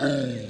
Ah.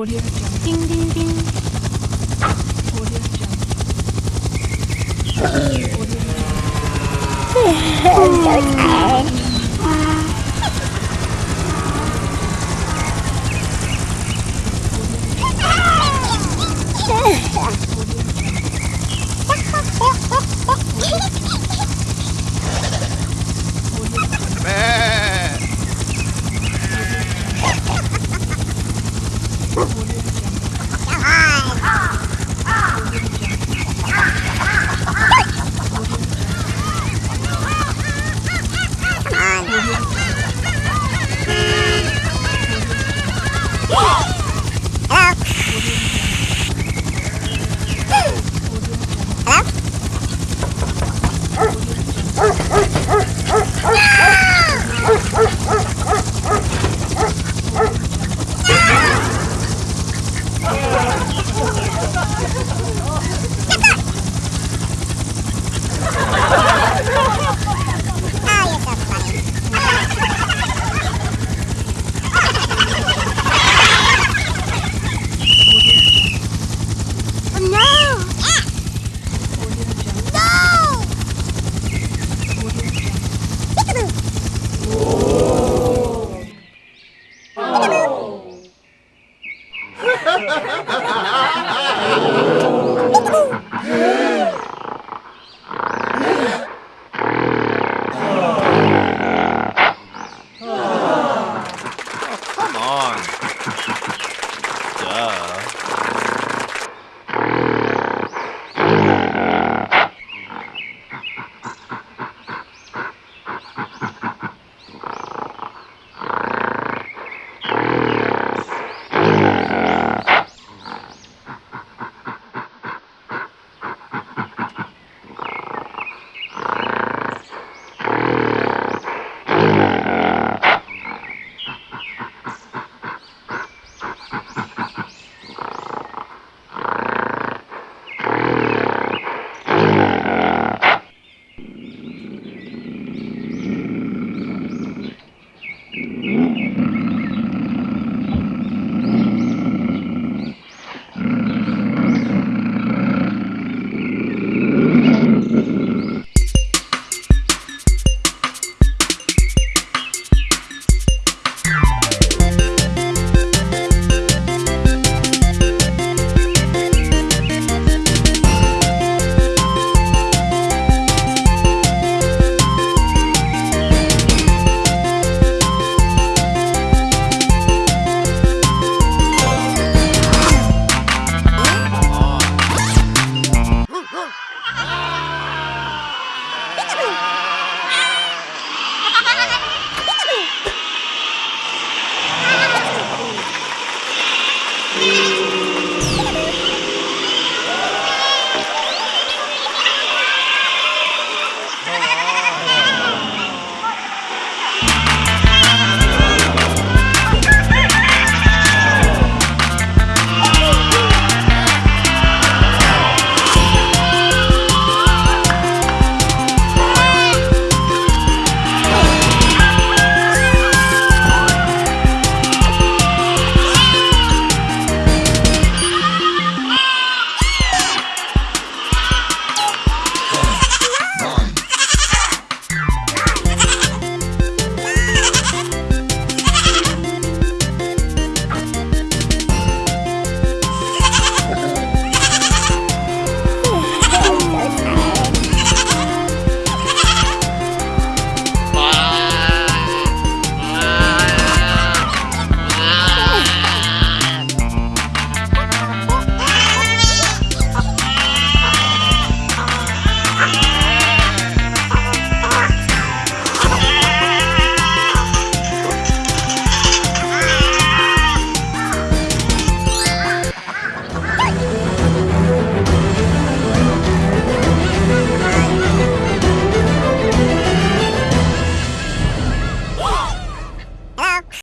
audio jungle. Ding ding ding.